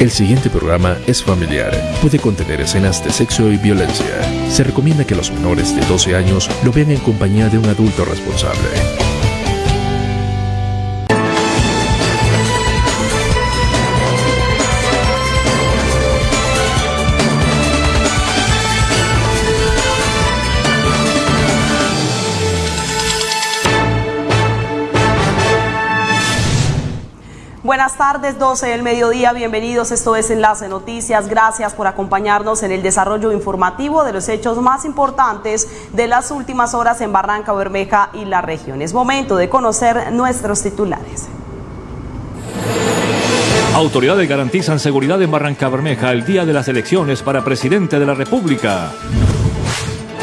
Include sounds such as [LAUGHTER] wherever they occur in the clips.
El siguiente programa es familiar. Puede contener escenas de sexo y violencia. Se recomienda que los menores de 12 años lo vean en compañía de un adulto responsable. Buenas tardes, 12 del mediodía, bienvenidos, esto es Enlace Noticias, gracias por acompañarnos en el desarrollo informativo de los hechos más importantes de las últimas horas en Barranca Bermeja y la región. Es momento de conocer nuestros titulares. Autoridades garantizan seguridad en Barranca Bermeja el día de las elecciones para presidente de la República.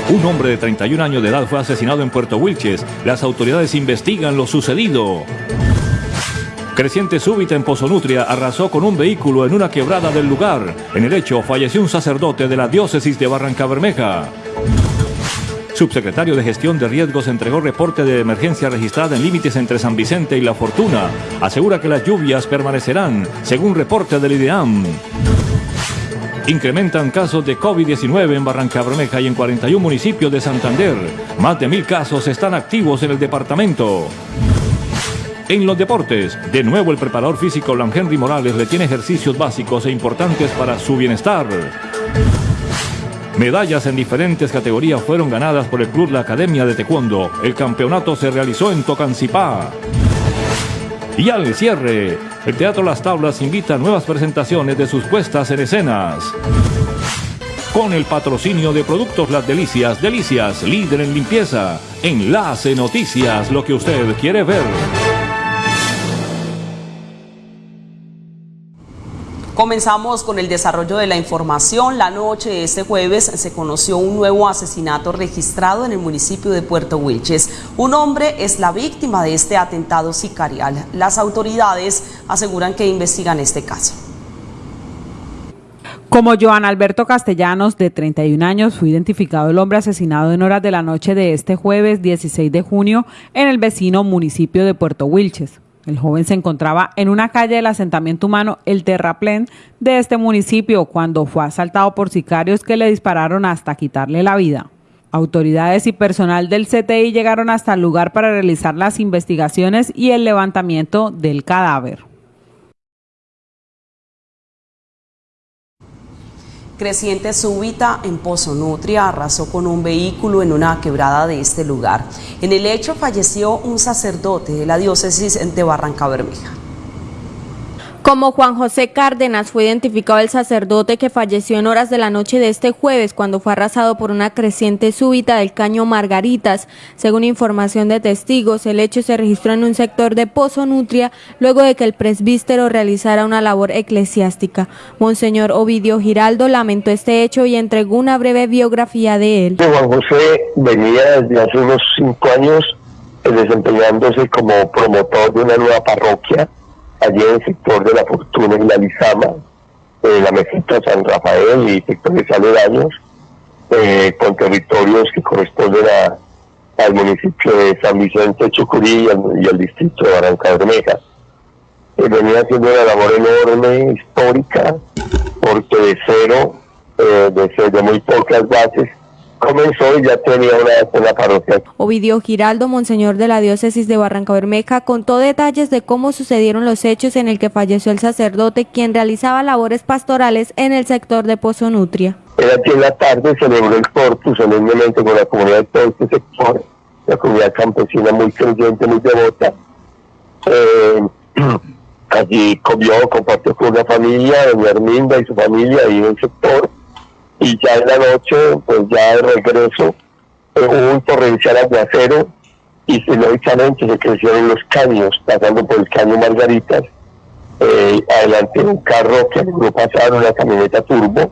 Un hombre de 31 años de edad fue asesinado en Puerto Wilches. Las autoridades investigan lo sucedido. Creciente súbita en Pozonutria arrasó con un vehículo en una quebrada del lugar. En el hecho falleció un sacerdote de la diócesis de Barranca Bermeja. Subsecretario de Gestión de Riesgos entregó reporte de emergencia registrada en límites entre San Vicente y La Fortuna. Asegura que las lluvias permanecerán, según reporte del IDEAM. Incrementan casos de COVID-19 en Barranca Bermeja y en 41 municipios de Santander. Más de mil casos están activos en el departamento. En los deportes, de nuevo el preparador físico Lan Henry Morales le tiene ejercicios básicos e importantes para su bienestar. Medallas en diferentes categorías fueron ganadas por el Club La Academia de Taekwondo. El campeonato se realizó en Tocancipá. Y al cierre, el Teatro Las Tablas invita a nuevas presentaciones de sus puestas en escenas. Con el patrocinio de Productos Las Delicias, Delicias, líder en limpieza. Enlace Noticias, lo que usted quiere ver. Comenzamos con el desarrollo de la información. La noche de este jueves se conoció un nuevo asesinato registrado en el municipio de Puerto Wilches. Un hombre es la víctima de este atentado sicarial. Las autoridades aseguran que investigan este caso. Como Joan Alberto Castellanos, de 31 años, fue identificado el hombre asesinado en horas de la noche de este jueves 16 de junio en el vecino municipio de Puerto Wilches. El joven se encontraba en una calle del asentamiento humano El Terraplén de este municipio cuando fue asaltado por sicarios que le dispararon hasta quitarle la vida. Autoridades y personal del CTI llegaron hasta el lugar para realizar las investigaciones y el levantamiento del cadáver. Creciente súbita en Pozo Nutria arrasó con un vehículo en una quebrada de este lugar. En el hecho falleció un sacerdote de la diócesis de Barranca Bermeja. Como Juan José Cárdenas fue identificado el sacerdote que falleció en horas de la noche de este jueves cuando fue arrasado por una creciente súbita del caño Margaritas. Según información de testigos, el hecho se registró en un sector de Pozo Nutria luego de que el presbítero realizara una labor eclesiástica. Monseñor Ovidio Giraldo lamentó este hecho y entregó una breve biografía de él. Juan José venía desde hace unos cinco años eh, desempeñándose como promotor de una nueva parroquia allí en el sector de la Fortuna y la Lizama, eh, la Mesita San Rafael y sectores aledaños, eh, con territorios que corresponden al municipio de San Vicente Chucurí y al, distrito de Barranca Bermeja. Eh, venía haciendo una labor enorme, histórica, porque de cero, eh, de, de muy pocas bases, comenzó y ya tenía una, una parroquia. Ovidio Giraldo, monseñor de la diócesis de Barranca Bermeja, contó detalles de cómo sucedieron los hechos en el que falleció el sacerdote, quien realizaba labores pastorales en el sector de Pozo Nutria. Era aquí en la tarde, celebró el corpus solemnemente con la comunidad de todo este sector, la comunidad campesina muy creyente, muy devota. Eh, [CLEARS THROAT] allí comió, compartió con una familia, doña Herminda y su familia ahí en el sector y ya en la noche, pues ya de regreso, eh, hubo un torrencial aguacero y finalmente se crecieron los caños, pasando por el caño Margaritas, eh, adelante un carro que logró pasar, una camioneta turbo,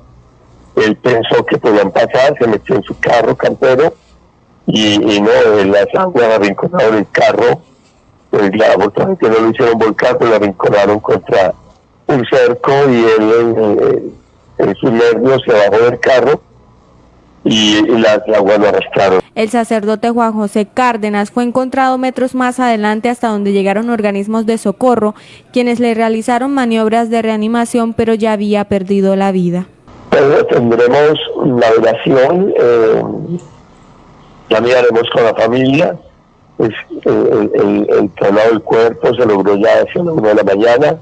él pensó que podían pasar, se metió en su carro campero y, no, las aguas arrinconaron el carro, pues la que no lo hicieron volcar, pues lo arrinconaron contra un cerco y él... Eh, en sus nervios se bajó del carro y, las aguas lo arrastraron. El sacerdote Juan José Cárdenas fue encontrado metros más adelante hasta donde llegaron organismos de socorro, quienes le realizaron maniobras de reanimación, pero ya había perdido la vida. Pues tendremos la oración, eh, ya miraremos con la familia, pues, eh, el, el, traslado del cuerpo se logró ya hacia la una de la mañana,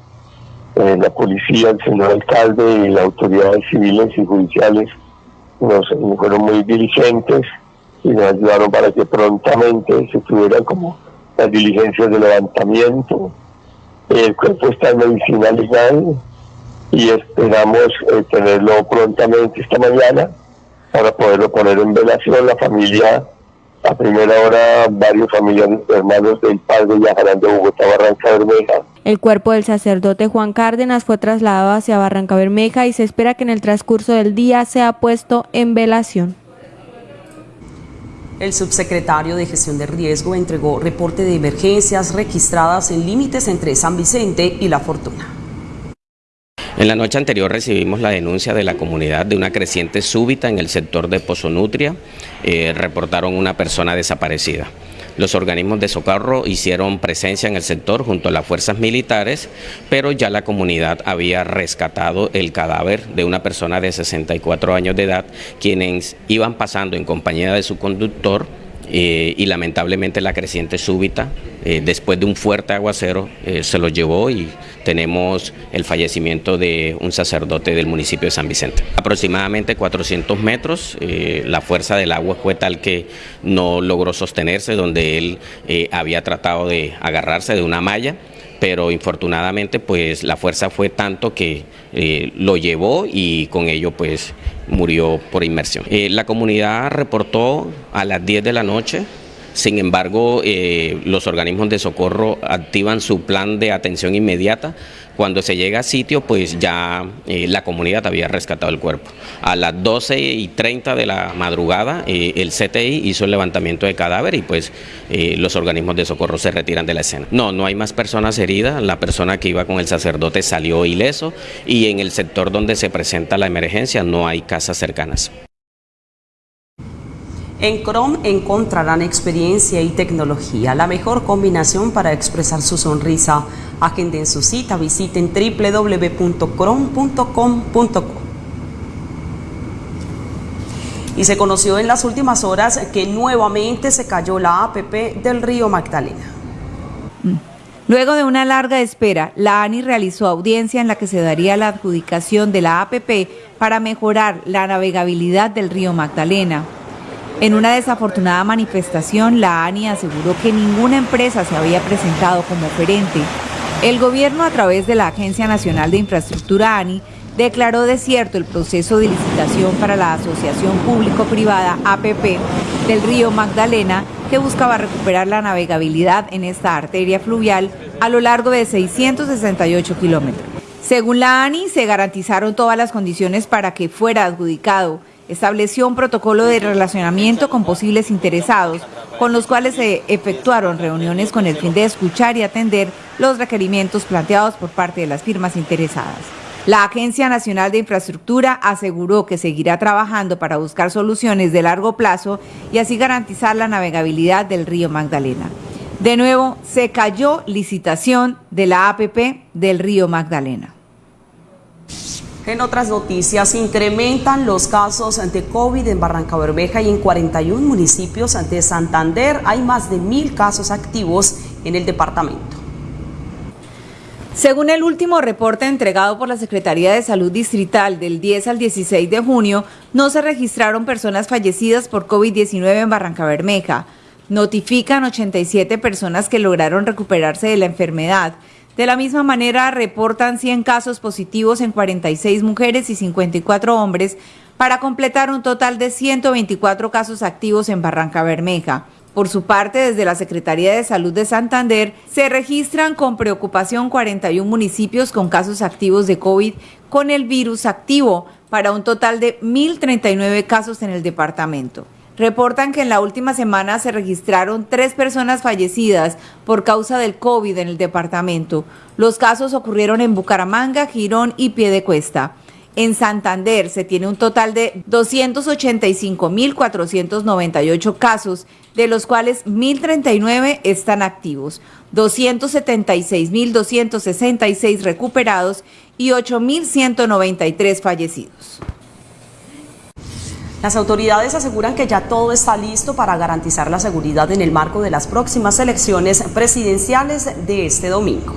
eh, la policía, el señor alcalde y las autoridades civiles y judiciales nos, fueron muy diligentes y nos ayudaron para que prontamente se tuvieran como las diligencias de levantamiento. El cuerpo está en medicina legal y esperamos eh, tenerlo prontamente esta mañana para poderlo poner en velación. La familia, a primera hora, varios familiares hermanos del padre viajarán de Bogotá a Barranca Bermeja. El cuerpo del sacerdote Juan Cárdenas fue trasladado hacia Barranca Bermeja y se espera que en el transcurso del día sea puesto en velación. El subsecretario de Gestión de Riesgo entregó reporte de emergencias registradas en límites entre San Vicente y La Fortuna. En la noche anterior recibimos la denuncia de la comunidad de una creciente súbita en el sector de Pozonutria. Eh, reportaron una persona desaparecida. Los organismos de socorro hicieron presencia en el sector junto a las fuerzas militares, pero ya la comunidad había rescatado el cadáver de una persona de 64 años de edad, quienes iban pasando en compañía de su conductor eh, y lamentablemente la creciente súbita, eh, después de un fuerte aguacero, eh, se lo llevó y tenemos el fallecimiento de un sacerdote del municipio de San Vicente. Aproximadamente 400 metros, la fuerza del agua fue tal que no logró sostenerse, donde él había tratado de agarrarse de una malla pero infortunadamente pues la fuerza fue tanto que lo llevó y con ello pues murió por inmersión. Eh, la comunidad reportó a las 10 de la noche sin embargo, eh, los organismos de socorro activan su plan de atención inmediata. Cuando se llega a sitio, pues ya eh, la comunidad había rescatado el cuerpo. A las 12 y 30 de la madrugada, el CTI hizo el levantamiento de cadáver y pues los organismos de socorro se retiran de la escena. No, no hay más personas heridas. La persona que iba con el sacerdote salió ileso y en el sector donde se presenta la emergencia no hay casas cercanas. En Chrome encontrarán experiencia y tecnología, la mejor combinación para expresar su sonrisa. Agenden su cita, visiten www.chrome.com.co. Y se conoció en las últimas horas que nuevamente se cayó la APP del río Magdalena. Luego de una larga espera, la ANI realizó audiencia en la que se daría la adjudicación de la APP para mejorar la navegabilidad del río Magdalena. En una desafortunada manifestación, la ANI aseguró que ninguna empresa se había presentado como oferente. El gobierno, a través de la Agencia Nacional de Infraestructura ANI, declaró desierto el proceso de licitación para la Asociación Público-Privada APP del río Magdalena, que buscaba recuperar la navegabilidad en esta arteria fluvial a lo largo de 668 kilómetros. Según la ANI, se garantizaron todas las condiciones para que fuera adjudicado estableció un protocolo de relacionamiento con posibles interesados, con los cuales se efectuaron reuniones con el fin de escuchar y atender los requerimientos planteados por parte de las firmas interesadas. La Agencia Nacional de Infraestructura aseguró que seguirá trabajando para buscar soluciones de largo plazo y así garantizar la navegabilidad del río Magdalena. De nuevo, se cayó licitación de la APP del río Magdalena. En otras noticias, incrementan los casos de COVID en Barranca Bermeja y en 41 municipios de Santander. Hay más de mil casos activos en el departamento. Según el último reporte entregado por la Secretaría de Salud Distrital del 10 al 16 de junio, no se registraron personas fallecidas por COVID-19 en Barranca Bermeja. Notifican 87 personas que lograron recuperarse de la enfermedad de la misma manera, reportan 100 casos positivos en 46 mujeres y 54 hombres para completar un total de 124 casos activos en Barranca Bermeja. Por su parte, desde la Secretaría de Salud de Santander, se registran con preocupación 41 municipios con casos activos de COVID con el virus activo, para un total de 1.039 casos en el departamento reportan que en la última semana se registraron tres personas fallecidas por causa del COVID en el departamento. Los casos ocurrieron en Bucaramanga, Girón y Piedecuesta. En Santander se tiene un total de 285.498 casos, de los cuales 1.039 están activos, 276.266 recuperados y 8.193 fallecidos. Las autoridades aseguran que ya todo está listo para garantizar la seguridad en el marco de las próximas elecciones presidenciales de este domingo.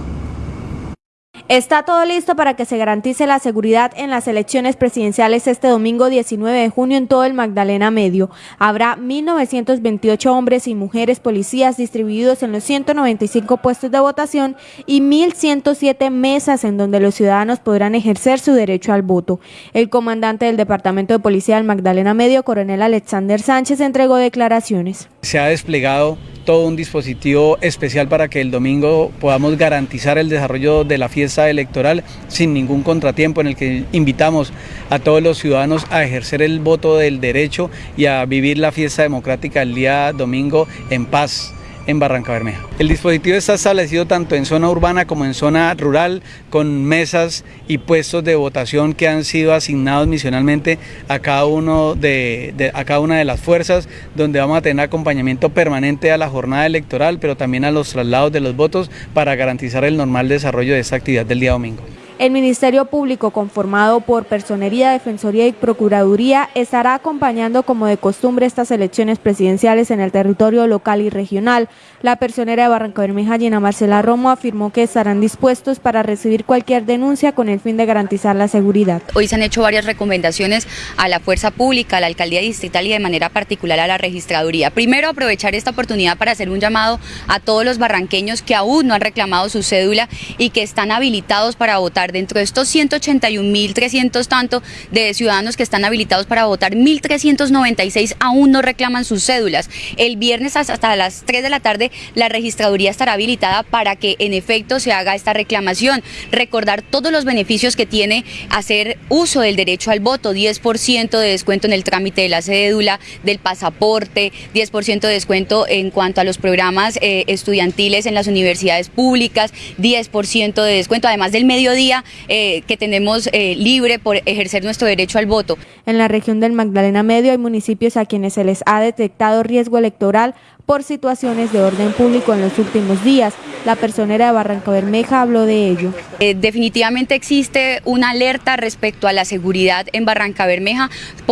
Está todo listo para que se garantice la seguridad en las elecciones presidenciales este domingo 19 de junio en todo el Magdalena Medio. Habrá 1.928 hombres y mujeres policías distribuidos en los 195 puestos de votación y 1.107 mesas en donde los ciudadanos podrán ejercer su derecho al voto. El comandante del Departamento de Policía del Magdalena Medio, coronel Alexander Sánchez, entregó declaraciones. Se ha desplegado todo un dispositivo especial para que el domingo podamos garantizar el desarrollo de la fiesta electoral sin ningún contratiempo en el que invitamos a todos los ciudadanos a ejercer el voto del derecho y a vivir la fiesta democrática el día domingo en paz en Barranca Bermeja. El dispositivo está establecido tanto en zona urbana como en zona rural, con mesas y puestos de votación que han sido asignados misionalmente a cada, uno de, a cada una de las fuerzas, donde vamos a tener acompañamiento permanente a la jornada electoral, pero también a los traslados de los votos para garantizar el normal desarrollo de esta actividad del día domingo. El Ministerio Público, conformado por Personería, Defensoría y Procuraduría, estará acompañando como de costumbre estas elecciones presidenciales en el territorio local y regional. La personera de Barranca Bermeja, Gina Marcela Romo, afirmó que estarán dispuestos para recibir cualquier denuncia con el fin de garantizar la seguridad. Hoy se han hecho varias recomendaciones a la Fuerza Pública, a la Alcaldía Distrital y de manera particular a la Registraduría. Primero, aprovechar esta oportunidad para hacer un llamado a todos los barranqueños que aún no han reclamado su cédula y que están habilitados para votar Dentro de estos 181.300 tanto de ciudadanos que están habilitados para votar, 1.396 aún no reclaman sus cédulas. El viernes hasta las 3 de la tarde la registraduría estará habilitada para que en efecto se haga esta reclamación. Recordar todos los beneficios que tiene hacer uso del derecho al voto, 10% de descuento en el trámite de la cédula, del pasaporte, 10% de descuento en cuanto a los programas eh, estudiantiles en las universidades públicas, 10% de descuento, además del mediodía eh, que tenemos eh, libre por ejercer nuestro derecho al voto. En la región del Magdalena Medio hay municipios a quienes se les ha detectado riesgo electoral por situaciones de orden público en los últimos días. La personera de Barranca Bermeja habló de ello. Eh, definitivamente existe una alerta respecto a la seguridad en Barranca Bermeja,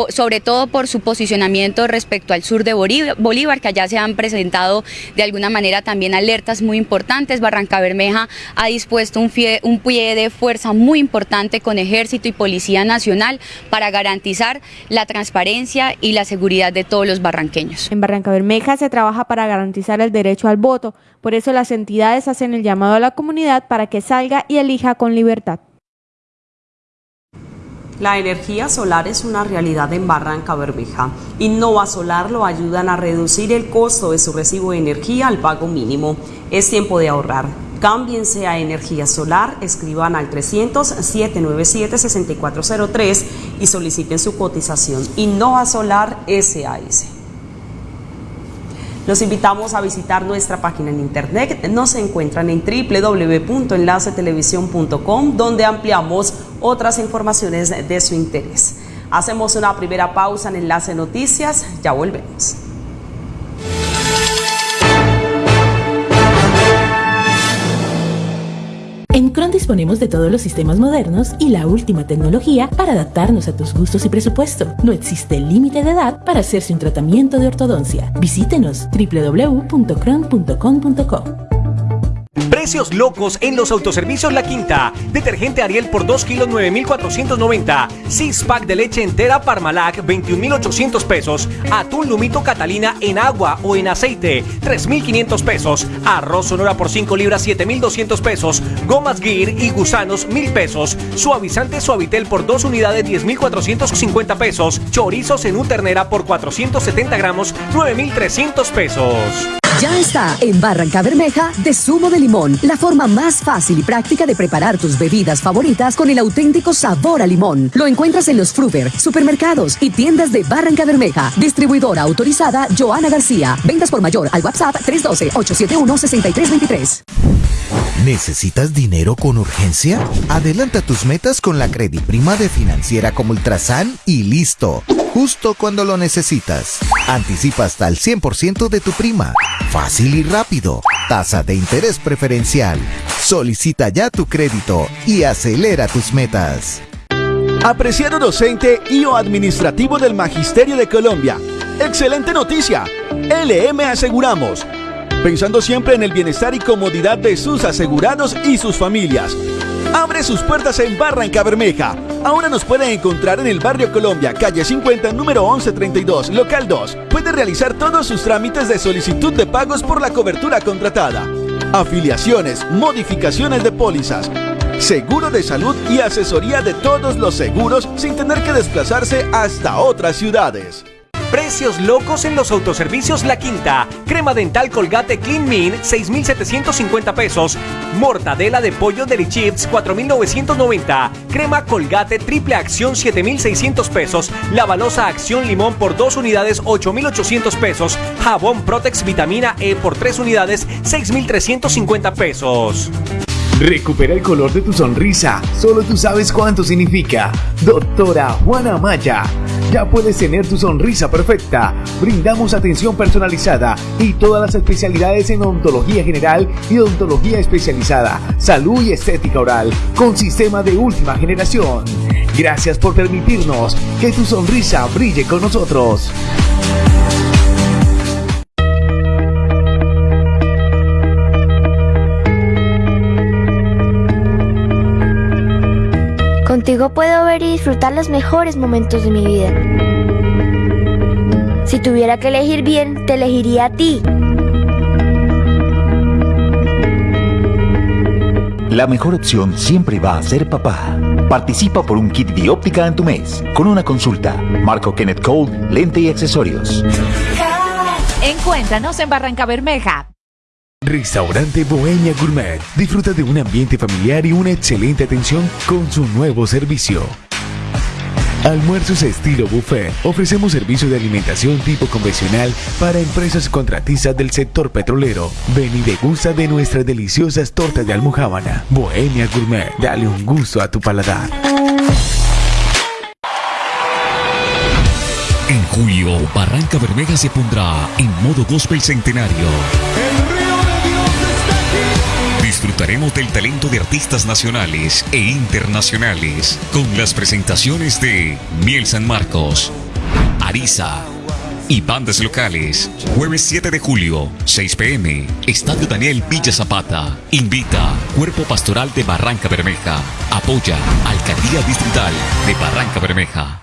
sobre todo por su posicionamiento respecto al sur de Bolívar, que allá se han presentado de alguna manera también alertas muy importantes. Barranca Bermeja ha dispuesto un, un pie de fuerza muy importante con ejército y policía nacional para garantizar la transparencia y la seguridad de todos los barranqueños. En Barranca Bermeja se trabaja para garantizar el derecho al voto. Por eso las entidades hacen el llamado a la comunidad para que salga y elija con libertad. La energía solar es una realidad en Barranca Bermeja. Innova Solar lo ayudan a reducir el costo de su recibo de energía al pago mínimo. Es tiempo de ahorrar. Cámbiense a energía solar, escriban al 300-797-6403 y soliciten su cotización. Innova Solar SAS. Los invitamos a visitar nuestra página en internet. Nos encuentran en www.enlacetelevisión.com donde ampliamos otras informaciones de su interés. Hacemos una primera pausa en Enlace Noticias. Ya volvemos. En Cron disponemos de todos los sistemas modernos y la última tecnología para adaptarnos a tus gustos y presupuesto. No existe límite de edad para hacerse un tratamiento de ortodoncia. Visítenos www.cron.com.co. Precios locos en los autoservicios La Quinta. Detergente Ariel por 2 kilos 9,490. 6 pack de leche entera Parmalac 21,800 pesos. Atún Lumito Catalina en agua o en aceite 3,500 pesos. Arroz Sonora por 5 libras 7,200 pesos. Gomas Gear y gusanos 1,000 pesos. Suavizante Suavitel por 2 unidades 10,450 pesos. Chorizos en ternera por 470 gramos 9,300 pesos. Ya está en Barranca Bermeja de zumo de limón, la forma más fácil y práctica de preparar tus bebidas favoritas con el auténtico sabor a limón. Lo encuentras en los Fruver, supermercados y tiendas de Barranca Bermeja. Distribuidora autorizada Joana García. Ventas por mayor al WhatsApp 312-871-6323. ¿Necesitas dinero con urgencia? Adelanta tus metas con la Prima de Financiera como Ultrasan y listo. Justo cuando lo necesitas. Anticipa hasta el 100% de tu prima. Fácil y rápido. Tasa de interés preferencial. Solicita ya tu crédito y acelera tus metas. Apreciado docente y o administrativo del Magisterio de Colombia. Excelente noticia. LM Aseguramos pensando siempre en el bienestar y comodidad de sus asegurados y sus familias. Abre sus puertas en Barranca Bermeja. Ahora nos pueden encontrar en el barrio Colombia, calle 50, número 1132, local 2. Puede realizar todos sus trámites de solicitud de pagos por la cobertura contratada. Afiliaciones, modificaciones de pólizas, seguro de salud y asesoría de todos los seguros sin tener que desplazarse hasta otras ciudades. Precios locos en los autoservicios La Quinta. Crema dental Colgate Clean Min, 6,750 pesos. Mortadela de pollo Deli Chips, 4,990. Crema Colgate Triple Acción, 7,600 pesos. La balosa Acción Limón por 2 unidades, 8,800 pesos. Jabón Protex Vitamina E por 3 unidades, 6,350 pesos. Recupera el color de tu sonrisa. Solo tú sabes cuánto significa. Doctora Juana Maya. Ya puedes tener tu sonrisa perfecta. Brindamos atención personalizada y todas las especialidades en odontología general y odontología especializada, salud y estética oral, con sistema de última generación. Gracias por permitirnos que tu sonrisa brille con nosotros. Contigo puedo ver y disfrutar los mejores momentos de mi vida. Si tuviera que elegir bien, te elegiría a ti. La mejor opción siempre va a ser papá. Participa por un kit óptica en tu mes, con una consulta. Marco Kenneth Cole, lente y accesorios. Encuéntranos en Barranca Bermeja. Restaurante Bohemia Gourmet. Disfruta de un ambiente familiar y una excelente atención con su nuevo servicio. Almuerzos estilo buffet. Ofrecemos servicio de alimentación tipo convencional para empresas contratistas del sector petrolero. Ven y degusta de nuestras deliciosas tortas de almohábana. Bohemia Gourmet. Dale un gusto a tu paladar. En julio, Barranca Bermeja se pondrá en modo gospel centenario. Disfrutaremos del talento de artistas nacionales e internacionales con las presentaciones de Miel San Marcos, Arisa y bandas locales. Jueves 7 de julio, 6 pm, Estadio Daniel Villa Zapata. Invita Cuerpo Pastoral de Barranca Bermeja. Apoya Alcaldía Distrital de Barranca Bermeja.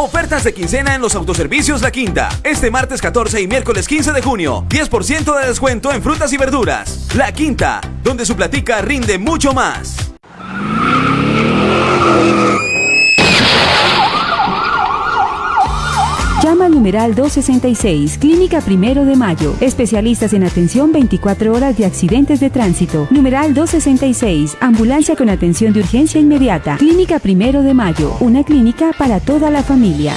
Ofertas de quincena en los autoservicios La Quinta. Este martes 14 y miércoles 15 de junio. 10% de descuento en frutas y verduras. La Quinta, donde su platica rinde mucho más. Llama al numeral 266, Clínica Primero de Mayo. Especialistas en atención 24 horas de accidentes de tránsito. Numeral 266, Ambulancia con atención de urgencia inmediata. Clínica Primero de Mayo, una clínica para toda la familia.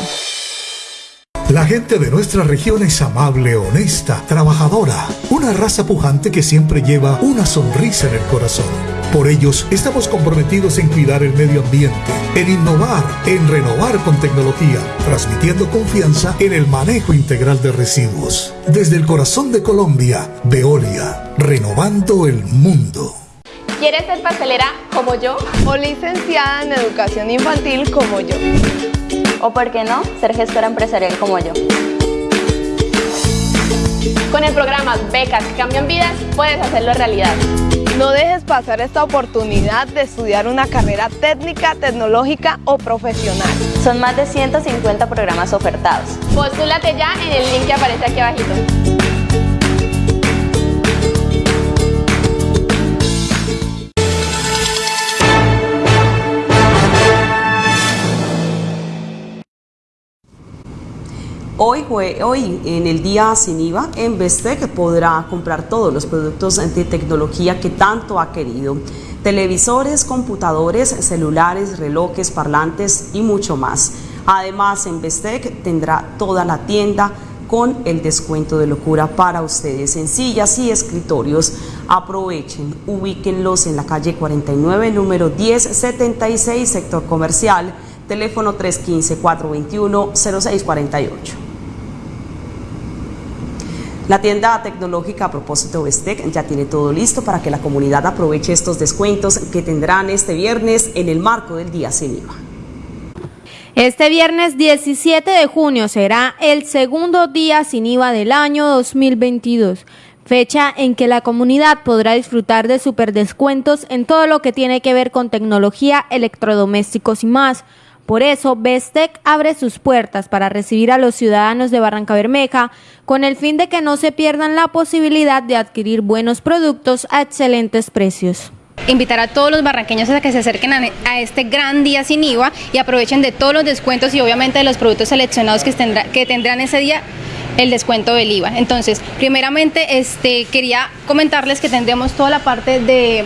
La gente de nuestra región es amable, honesta, trabajadora, una raza pujante que siempre lleva una sonrisa en el corazón. Por ellos estamos comprometidos en cuidar el medio ambiente, en innovar, en renovar con tecnología, transmitiendo confianza en el manejo integral de residuos. Desde el corazón de Colombia, Veolia, renovando el mundo. ¿Quieres ser pastelera como yo? ¿O licenciada en educación infantil como yo? ¿O por qué no, ser gestora empresarial como yo? Con el programa Becas que cambian vidas, puedes hacerlo realidad. No dejes pasar esta oportunidad de estudiar una carrera técnica, tecnológica o profesional. Son más de 150 programas ofertados. Postúlate ya en el link que aparece aquí abajito. Hoy, hoy, en el día sin IVA, en que podrá comprar todos los productos de tecnología que tanto ha querido. Televisores, computadores, celulares, relojes, parlantes y mucho más. Además, en Bestec tendrá toda la tienda con el descuento de locura para ustedes en sillas y escritorios Aprovechen, ubíquenlos en la calle 49, número 1076, sector comercial, teléfono 315-421-0648. La tienda tecnológica a propósito Bestec ya tiene todo listo para que la comunidad aproveche estos descuentos que tendrán este viernes en el marco del Día Sin IVA. Este viernes 17 de junio será el segundo día sin IVA del año 2022, fecha en que la comunidad podrá disfrutar de superdescuentos en todo lo que tiene que ver con tecnología, electrodomésticos y más. Por eso, Bestec abre sus puertas para recibir a los ciudadanos de Barranca Bermeja con el fin de que no se pierdan la posibilidad de adquirir buenos productos a excelentes precios invitar a todos los barranqueños a que se acerquen a, este gran día sin IVA y aprovechen de todos los descuentos y obviamente de los productos seleccionados que, tendrá, que tendrán ese día el descuento del IVA. Entonces, primeramente, este, quería comentarles que tendremos toda la parte de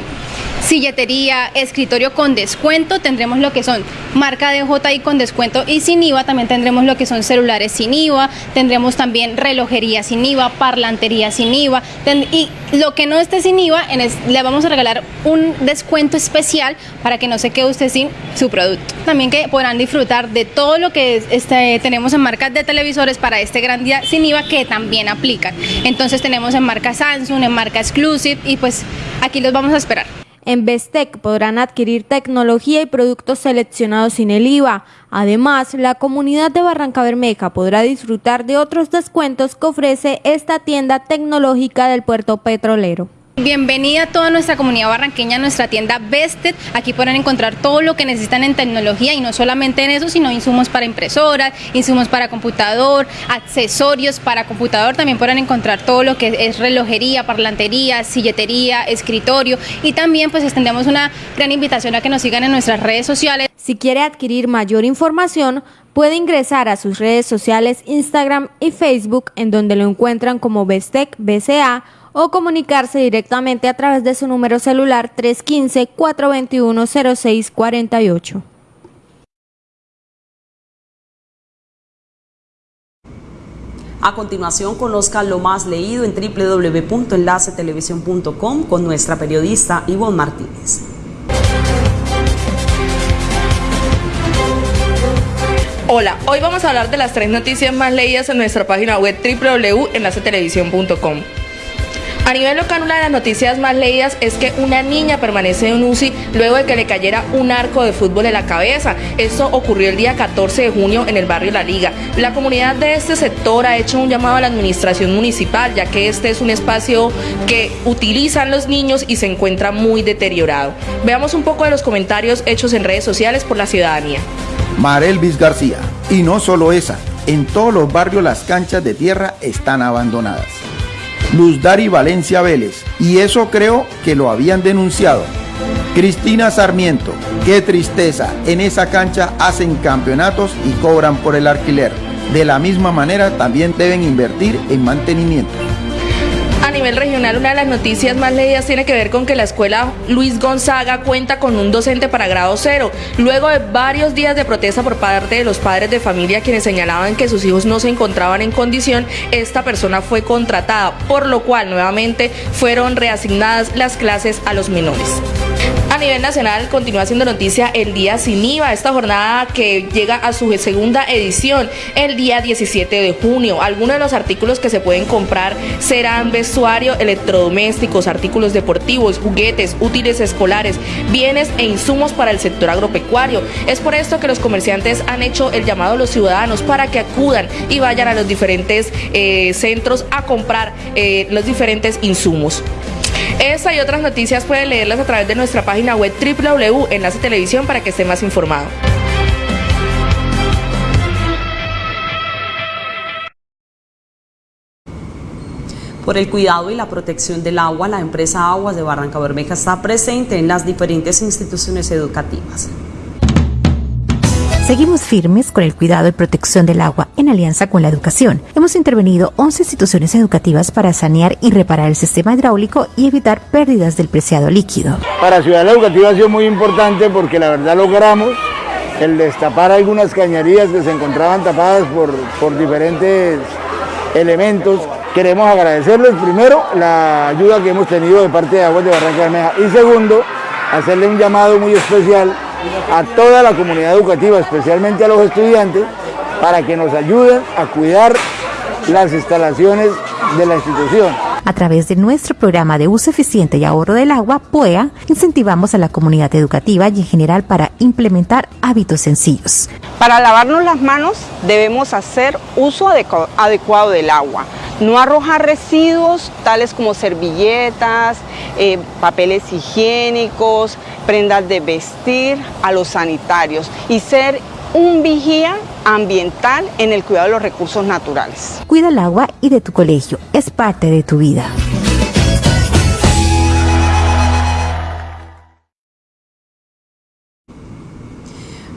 silletería, escritorio con descuento, tendremos lo que son marca de JI con descuento y sin IVA, también tendremos lo que son celulares sin IVA, tendremos también relojería sin IVA, parlantería sin IVA y lo que no esté sin IVA, le vamos a regalar un descuento especial para que no se quede usted sin su producto. También que podrán disfrutar de todo lo que este, tenemos en marcas de televisores para este gran día sin IVA que también aplican. Entonces tenemos en marca Samsung, en marca Exclusive y pues aquí los vamos a esperar. En Bestec podrán adquirir tecnología y productos seleccionados sin el IVA. Además, la comunidad de Barranca Bermeja podrá disfrutar de otros descuentos que ofrece esta tienda tecnológica del puerto petrolero. Bienvenida a toda nuestra comunidad barranqueña a nuestra tienda Vested. Aquí podrán encontrar todo lo que necesitan en tecnología y no solamente en eso, sino insumos para impresoras, insumos para computador, accesorios para computador. También podrán encontrar todo lo que es relojería, parlantería, silletería, escritorio y también pues extendemos una gran invitación a que nos sigan en nuestras redes sociales. Si quiere adquirir mayor información, puede ingresar a sus redes sociales Instagram y Facebook en donde lo encuentran como Bestec BCA o comunicarse directamente a través de su número celular 315-421-0648. A continuación, conozca lo más leído en www.enlacetelevisión.com con nuestra periodista Ivonne Martínez. Hola, hoy vamos a hablar de las tres noticias más leídas en nuestra página web www.enlacetelevisión.com. A nivel local, una de las noticias más leídas es que una niña permanece en UCI luego de que le cayera un arco de fútbol en la cabeza. Esto ocurrió el día 14 de junio en el barrio La Liga. La comunidad de este sector ha hecho un llamado a la administración municipal, ya que este es un espacio que utilizan los niños y se encuentra muy deteriorado. Veamos un poco de los comentarios hechos en redes sociales por la ciudadanía. Marelvis García. Y no solo esa, en todos los barrios las canchas de tierra están abandonadas. Luz Dari Valencia Vélez, y eso creo que lo habían denunciado. Cristina Sarmiento, qué tristeza, en esa cancha hacen campeonatos y cobran por el alquiler. De la misma manera también deben invertir en mantenimiento nivel regional, una de las noticias más leídas tiene que ver con que la escuela Luis Gonzaga cuenta con un docente para grado cero. Luego de varios días de protesta por parte de los padres de familia quienes señalaban que sus hijos no se encontraban en condición, esta persona fue contratada, por lo cual nuevamente fueron reasignadas las clases a los menores. A nivel nacional continúa siendo noticia el Día Sin IVA, esta jornada que llega a su segunda edición el día 17 de junio. Algunos de los artículos que se pueden comprar serán vestuario, electrodomésticos, artículos deportivos, juguetes, útiles escolares, bienes e insumos para el sector agropecuario. Es por esto que los comerciantes han hecho el llamado a los ciudadanos para que acudan y vayan a los diferentes eh, centros a comprar eh, los diferentes insumos. Esta y otras noticias pueden leerlas a través de nuestra página web www.enlace televisión para que esté más informado. Por el cuidado y la protección del agua, la empresa Aguas de Barranca Bermeja está presente en las diferentes instituciones educativas. Seguimos firmes con el cuidado y protección del agua en alianza con la educación. Hemos intervenido 11 instituciones educativas para sanear y reparar el sistema hidráulico y evitar pérdidas del preciado líquido. Para Ciudad Educativa ha sido muy importante porque la verdad logramos el destapar algunas cañerías que se encontraban tapadas por, por diferentes elementos queremos agradecerles primero la ayuda que hemos tenido de parte de Aguas de Barranca Bermeja y segundo, hacerle un llamado muy especial a toda la comunidad educativa, especialmente a los estudiantes, para que nos ayuden a cuidar las instalaciones de la institución. A través de nuestro programa de uso eficiente y ahorro del agua, PUEA, incentivamos a la comunidad educativa y en general para implementar hábitos sencillos. Para lavarnos las manos debemos hacer uso adecuado del agua. No arrojar residuos tales como servilletas, eh, papeles higiénicos, prendas de vestir a los sanitarios y ser un vigía ambiental en el cuidado de los recursos naturales. Cuida el agua y de tu colegio, es parte de tu vida.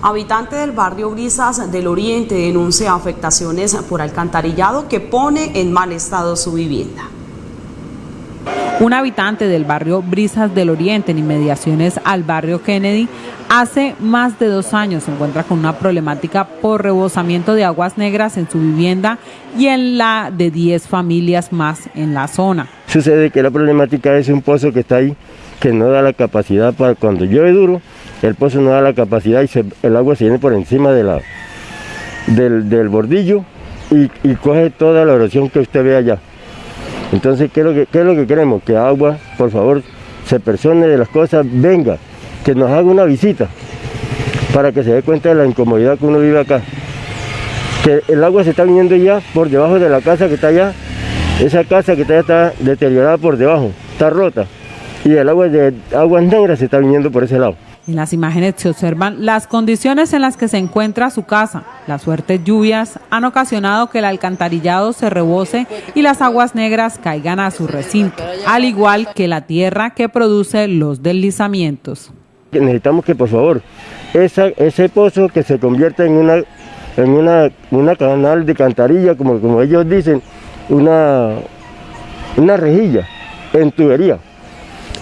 Habitante del barrio Brisas del Oriente denuncia afectaciones por alcantarillado que pone en mal estado su vivienda. Un habitante del barrio Brisas del Oriente, en inmediaciones al barrio Kennedy, hace más de dos años se encuentra con una problemática por rebosamiento de aguas negras en su vivienda y en la de 10 familias más en la zona. Sucede que la problemática es un pozo que está ahí, que no da la capacidad para cuando llueve duro, el pozo no da la capacidad y el agua se viene por encima de la, del, bordillo y, coge toda la erosión que usted ve allá. Entonces, ¿qué es, lo que, es lo que queremos? Que agua, por favor, se persone de las cosas, venga, que nos haga una visita para que se dé cuenta de la incomodidad que uno vive acá. Que el agua se está viniendo ya por debajo de la casa que está allá, esa casa que está allá está deteriorada por debajo, está rota, y el agua de aguas negras se está viniendo por ese lado. En las imágenes se observan las condiciones en las que se encuentra su casa. Las fuertes lluvias han ocasionado que el alcantarillado se rebose y las aguas negras caigan a su recinto, al igual que la tierra que produce los deslizamientos. Necesitamos que por favor ese pozo que se convierta en una, en una, una canal de cantarilla, como, como ellos dicen, una, una rejilla en tubería,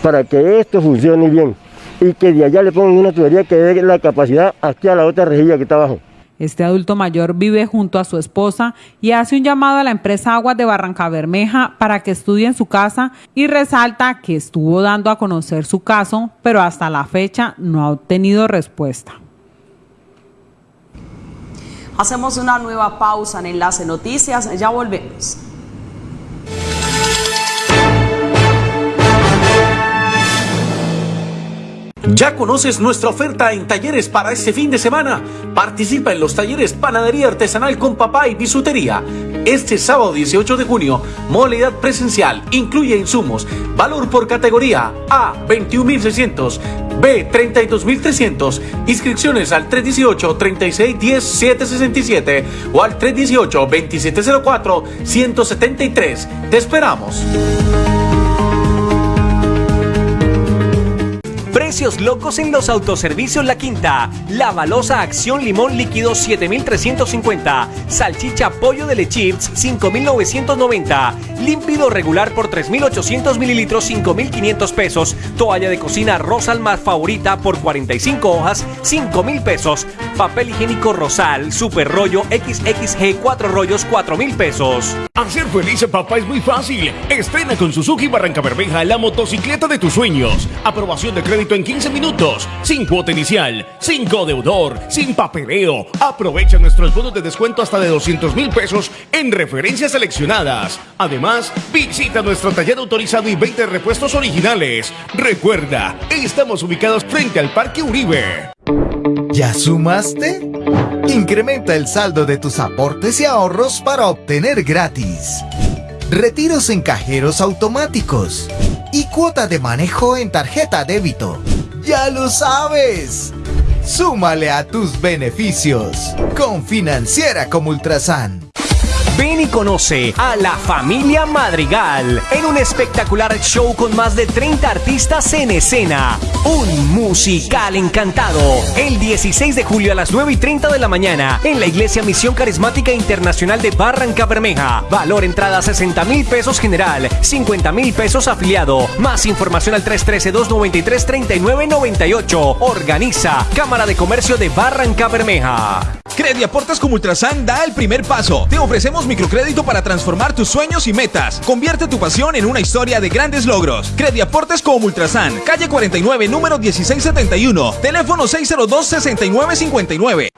para que esto funcione bien y que de allá le pongan una tubería que dé la capacidad aquí a la otra rejilla que está abajo. Este adulto mayor vive junto a su esposa y hace un llamado a la empresa Aguas de Barranca Bermeja para que estudie en su casa y resalta que estuvo dando a conocer su caso, pero hasta la fecha no ha obtenido respuesta. Hacemos una nueva pausa en Enlace Noticias, ya volvemos. ¿Ya conoces nuestra oferta en talleres para este fin de semana? Participa en los talleres Panadería Artesanal con Papá y Bisutería. Este sábado 18 de junio, modalidad presencial, incluye insumos, valor por categoría A 21.600, B 32.300, inscripciones al 318 3610 767 o al 318 2704 173. Te esperamos. Precios locos en los autoservicios La Quinta. La balosa acción limón líquido 7350. Salchicha pollo de lechips 5990. Límpido regular por 3800 mililitros 5500 pesos. Toalla de cocina Rosal más favorita por 45 hojas 5000 pesos. Papel higiénico Rosal super rollo XXG 4 rollos 4000 pesos. Hacer feliz a papá es muy fácil. Estrena con Suzuki Barranca Bermeja la motocicleta de tus sueños. Aprobación de crédito en 15 minutos, sin cuota inicial, sin deudor, sin papeleo. Aprovecha nuestros bonos de descuento hasta de 200 mil pesos en referencias seleccionadas. Además, visita nuestro taller autorizado y 20 repuestos originales. Recuerda, estamos ubicados frente al Parque Uribe. ¿Ya sumaste? Incrementa el saldo de tus aportes y ahorros para obtener gratis. Retiros en cajeros automáticos y cuota de manejo en tarjeta débito. ¡Ya lo sabes! Súmale a tus beneficios con Financiera como Ultrasan. Ven y conoce a la familia Madrigal en un espectacular show con más de 30 artistas en escena. Un musical encantado. El 16 de julio a las 9 y 30 de la mañana en la Iglesia Misión Carismática Internacional de Barranca Bermeja. Valor entrada 60 mil pesos general, 50 mil pesos afiliado. Más información al 313-293-3998. Organiza Cámara de Comercio de Barranca Bermeja. Crediaportes como Ultrasan da el primer paso. Te ofrecemos microcrédito para transformar tus sueños y metas. Convierte tu pasión en una historia de grandes logros. Crediaportes como Ultrasan, calle 49, número 1671, teléfono 602-6959.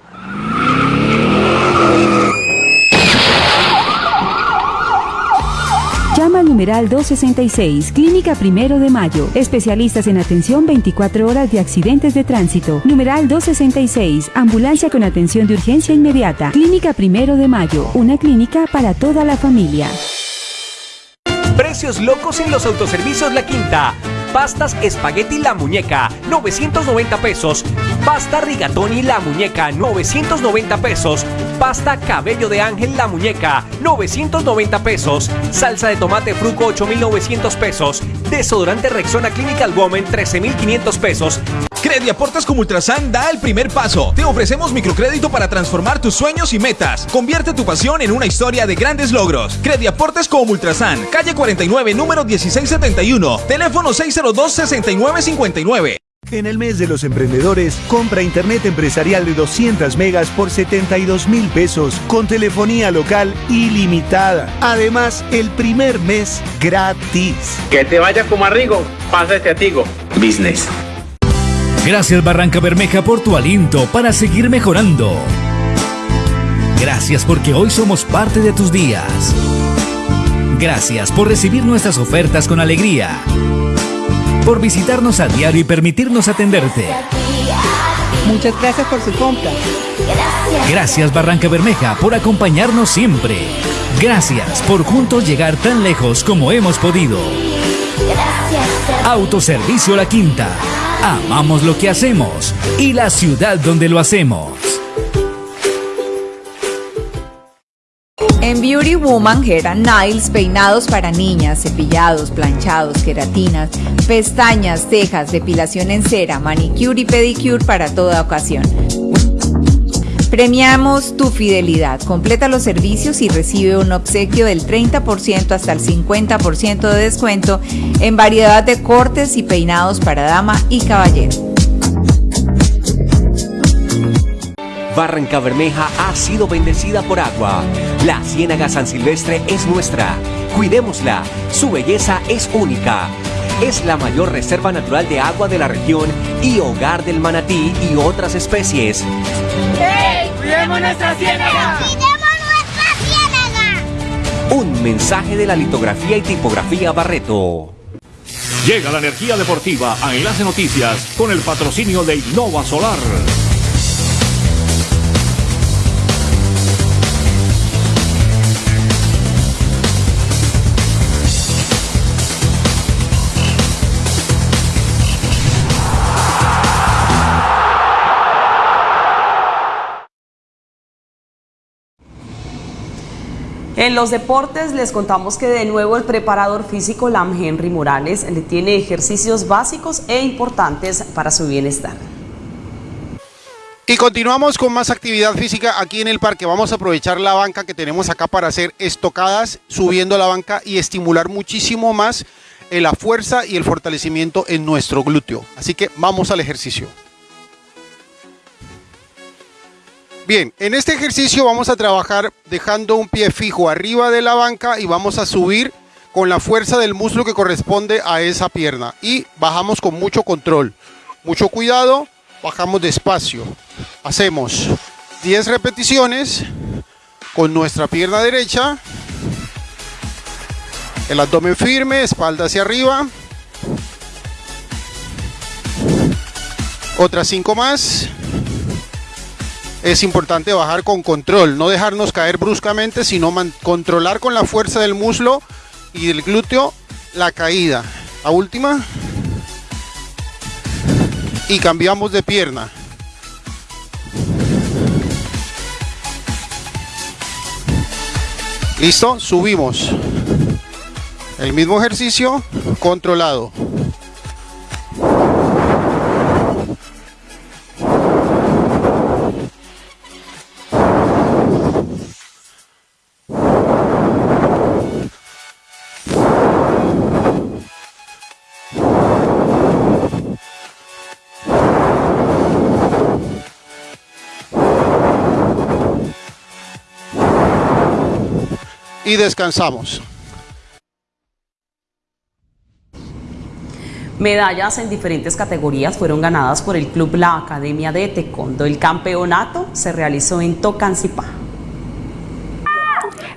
Llama al numeral 266, Clínica Primero de Mayo. Especialistas en atención 24 horas de accidentes de tránsito. Numeral 266, Ambulancia con atención de urgencia inmediata. Clínica Primero de Mayo, una clínica para toda la familia. Precios locos en los autoservicios La Quinta. Pastas espagueti La Muñeca, 990 pesos. Pasta rigatoni La Muñeca, 990 pesos. Pasta cabello de ángel La Muñeca, 990 pesos. Salsa de tomate fruco, 8900 pesos. Desodorante Rexona Clinical Woman, 13500 pesos. Crediaportes como Ultrasan da el primer paso. Te ofrecemos microcrédito para transformar tus sueños y metas. Convierte tu pasión en una historia de grandes logros. Crediaportes como Ultrasan, calle 49, número 1671, teléfono 602-6959. En el mes de los emprendedores, compra internet empresarial de 200 megas por 72 mil pesos con telefonía local ilimitada. Además, el primer mes gratis. Que te vaya como a Rigo, pásate a Tigo Business. Gracias Barranca Bermeja por tu aliento para seguir mejorando. Gracias porque hoy somos parte de tus días. Gracias por recibir nuestras ofertas con alegría. Por visitarnos a diario y permitirnos atenderte. Muchas gracias por su compra. Gracias Barranca Bermeja por acompañarnos siempre. Gracias por juntos llegar tan lejos como hemos podido. Autoservicio La Quinta. Amamos lo que hacemos y la ciudad donde lo hacemos. En Beauty Woman and Nails, peinados para niñas, cepillados, planchados, queratinas, pestañas, cejas, depilación en cera, manicure y pedicure para toda ocasión. Premiamos tu fidelidad. Completa los servicios y recibe un obsequio del 30% hasta el 50% de descuento en variedad de cortes y peinados para dama y caballero. Barranca Bermeja ha sido bendecida por agua. La Ciénaga San Silvestre es nuestra. Cuidémosla. Su belleza es única. Es la mayor reserva natural de agua de la región y hogar del manatí y otras especies. ¡Hey! ¡Cuidemos nuestra ciénaga! ¡Cuidemos nuestra ciénaga! Un mensaje de la litografía y tipografía Barreto. Llega la energía deportiva a Enlace Noticias con el patrocinio de Innova Solar. En los deportes les contamos que de nuevo el preparador físico Lam Henry Morales le tiene ejercicios básicos e importantes para su bienestar. Y continuamos con más actividad física aquí en el parque. Vamos a aprovechar la banca que tenemos acá para hacer estocadas subiendo la banca y estimular muchísimo más eh, la fuerza y el fortalecimiento en nuestro glúteo. Así que vamos al ejercicio. Bien, en este ejercicio vamos a trabajar dejando un pie fijo arriba de la banca y vamos a subir con la fuerza del muslo que corresponde a esa pierna. Y bajamos con mucho control, mucho cuidado, bajamos despacio. Hacemos 10 repeticiones con nuestra pierna derecha. El abdomen firme, espalda hacia arriba. Otras 5 más es importante bajar con control, no dejarnos caer bruscamente, sino controlar con la fuerza del muslo y del glúteo la caída. La última. Y cambiamos de pierna. Listo, subimos. El mismo ejercicio controlado. Y descansamos. Medallas en diferentes categorías fueron ganadas por el club La Academia de Taekwondo. El campeonato se realizó en Tocancipá.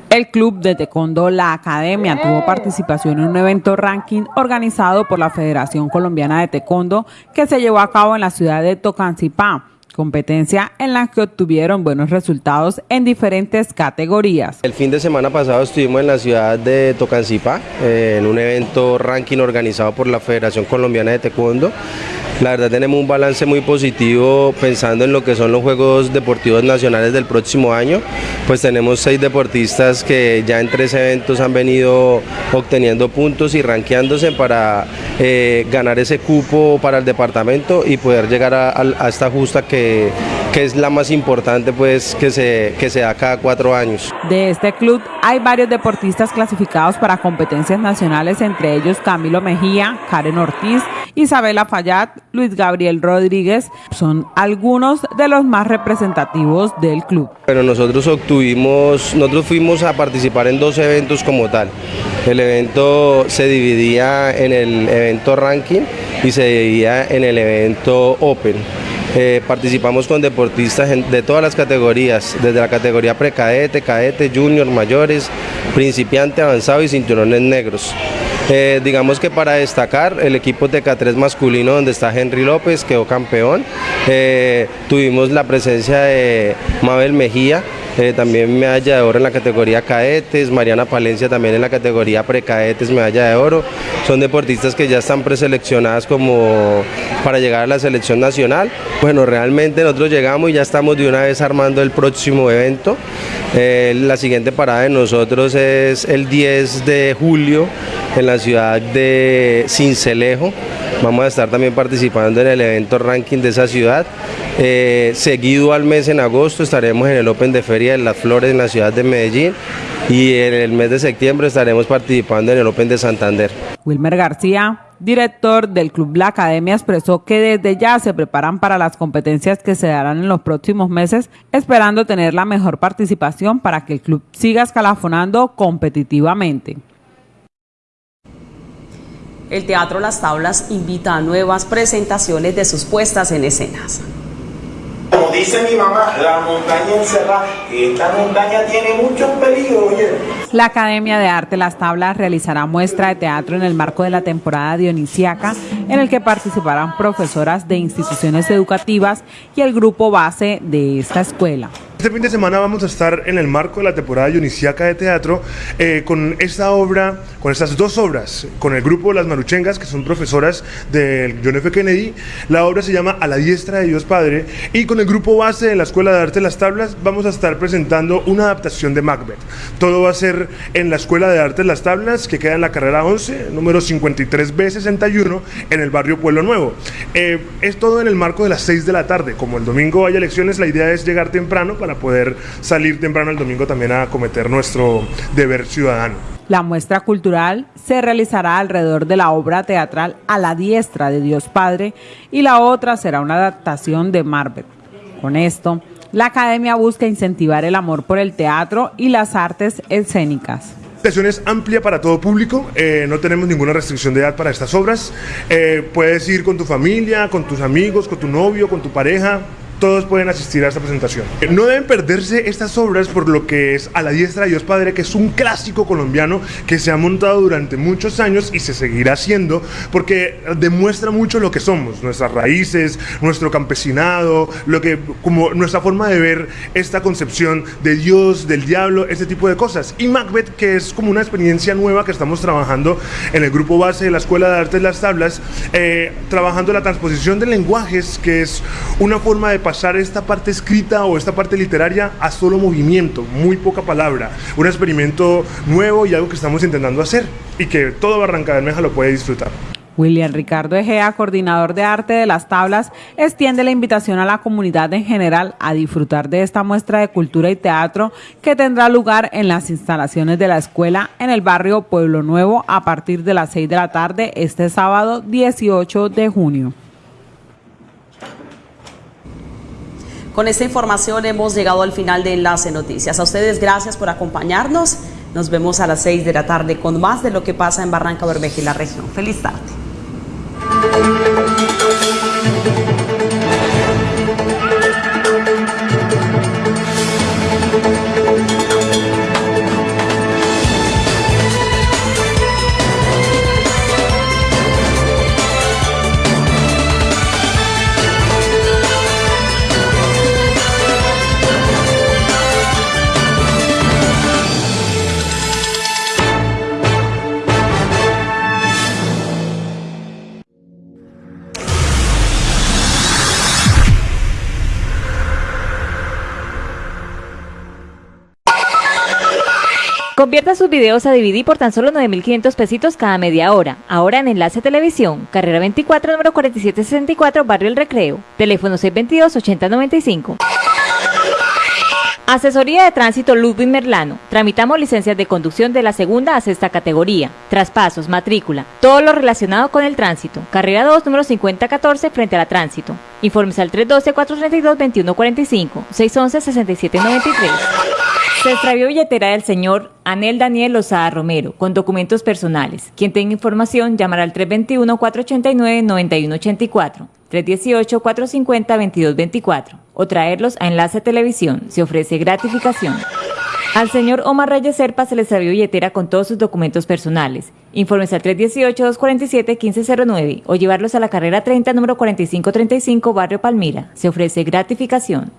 El club de taekwondo La Academia tuvo participación en un evento ranking organizado por la Federación Colombiana de Taekwondo que se llevó a cabo en la ciudad de Tocancipá competencia en la que obtuvieron buenos resultados en diferentes categorías. El fin de semana pasado estuvimos en la ciudad de Tocancipá eh, en un evento ranking organizado por la Federación Colombiana de Taekwondo la verdad tenemos un balance muy positivo pensando en lo que son los Juegos Deportivos Nacionales del próximo año. Pues tenemos seis deportistas que ya en tres eventos han venido obteniendo puntos y rankeándose para eh, ganar ese cupo para el departamento y poder llegar a, esta justa que, que, es la más importante pues que se, que se da cada cuatro años. De este club hay varios deportistas clasificados para competencias nacionales, entre ellos Camilo Mejía, Karen Ortiz, Isabela Fallat, Luis Gabriel Rodríguez, son algunos de los más representativos del club. Pero nosotros obtuvimos, nosotros fuimos a participar en dos eventos como tal. El evento se dividía en el evento ranking y se dividía en el evento open. Eh, participamos con deportistas de todas las categorías, desde la categoría precadete, cadete, junior, mayores, principiante, avanzado y cinturones negros. Eh, digamos que para destacar, el equipo TK3 masculino donde está Henry López quedó campeón. Eh, tuvimos la presencia de Mabel Mejía, eh, también medalla de oro en la categoría cadetes, Mariana Palencia también en la categoría precadetes, medalla de oro. Son deportistas que ya están preseleccionadas como para llegar a la selección nacional. Bueno, realmente nosotros llegamos y ya estamos de una vez armando el próximo evento. Eh, la siguiente parada de nosotros es el 10 de julio en la ciudad de Cincelejo. Vamos a estar también participando en el evento ranking de esa ciudad. Eh, seguido al mes en agosto estaremos en el Open de Feria de las Flores en la ciudad de Medellín y en el mes de septiembre estaremos participando en el Open de Santander. Wilmer García, director del Club La Academia, expresó que desde ya se preparan para las competencias que se darán en los próximos meses, esperando tener la mejor participación para que el club siga escalafonando competitivamente. El Teatro Las Tablas invita a nuevas presentaciones de sus puestas en escenas. Como dice mi mamá, la montaña encerrada, esta montaña tiene muchos peligros, La Academia de Arte Las Tablas realizará muestra de teatro en el marco de la temporada dionisiaca, en el que participarán profesoras de instituciones educativas y el grupo base de esta escuela. Este fin de semana vamos a estar en el marco de la temporada dionisiaca de teatro eh, con esta obra, con estas dos obras, con el grupo Las Maruchengas, que son profesoras del John F. Kennedy. La obra se llama A la diestra de Dios Padre y con el grupo base de la Escuela de Arte Las Tablas vamos a estar presentando una adaptación de Macbeth. Todo va a ser en la Escuela de Arte Las Tablas, que queda en la carrera 11, número 53B61, en el barrio Pueblo Nuevo. Eh, es todo en el marco de las 6 de la tarde. Como el domingo hay elecciones, la idea es llegar temprano para poder salir temprano el domingo también a cometer nuestro deber ciudadano. La muestra cultural se realizará alrededor de la obra teatral A la diestra de Dios Padre y la otra será una adaptación de Marvel. Con esto, la academia busca incentivar el amor por el teatro y las artes escénicas. La sesión es amplia para todo público, eh, no tenemos ninguna restricción de edad para estas obras. Eh, puedes ir con tu familia, con tus amigos, con tu novio, con tu pareja, todos pueden asistir a esta presentación. No deben perderse estas obras por lo que es A la diestra de Dios Padre, que es un clásico colombiano que se ha montado durante muchos años y se seguirá haciendo porque demuestra mucho lo que somos, nuestras raíces, nuestro campesinado, lo que como nuestra forma de ver esta concepción de Dios, del diablo, este tipo de cosas. Y Macbeth, que es como una experiencia nueva que estamos trabajando en el grupo base de la Escuela de Artes Las Tablas, eh, trabajando la transposición de lenguajes, que es una forma de pasar esta parte escrita o esta parte literaria a solo movimiento, muy poca palabra. Un experimento nuevo y algo que estamos intentando hacer y que todo Barranca Bermeja lo puede disfrutar. William Ricardo Egea, coordinador de arte de las tablas, extiende la invitación a la comunidad en general a disfrutar de esta muestra de cultura y teatro que tendrá lugar en las instalaciones de la escuela en el barrio Pueblo Nuevo a partir de las 6 de la tarde este sábado 18 de junio. Con esta información hemos llegado al final de Enlace Noticias. A ustedes gracias por acompañarnos. Nos vemos a las 6 de la tarde con más de lo que pasa en Barranca Bermeja y la región. Feliz tarde. Convierta sus videos a DVD por tan solo 9.500 pesitos cada media hora. Ahora en Enlace Televisión, carrera 24, número 4764, Barrio El Recreo. Teléfono 622-8095. Asesoría de Tránsito Ludwig Merlano. Tramitamos licencias de conducción de la segunda a sexta categoría. Traspasos, matrícula, todo lo relacionado con el tránsito. Carrera 2, número 5014, frente a la tránsito. Informes al 312-432-2145, 611-6793. Se extravió billetera del señor Anel Daniel Lozada Romero con documentos personales. Quien tenga información llamará al 321-489-9184, 318-450-2224 o traerlos a Enlace Televisión. Se ofrece gratificación. Al señor Omar Reyes Serpa se le extravió billetera con todos sus documentos personales. Informes al 318-247-1509 o llevarlos a la carrera 30, número 4535, Barrio Palmira. Se ofrece gratificación.